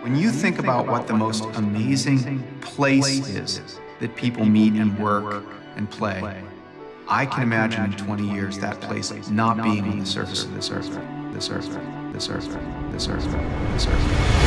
When you think about what the most amazing place is that people meet and work and play, I can imagine in 20 years that place not being on the surface of this earth, this earth, this earth, this earth, this earth.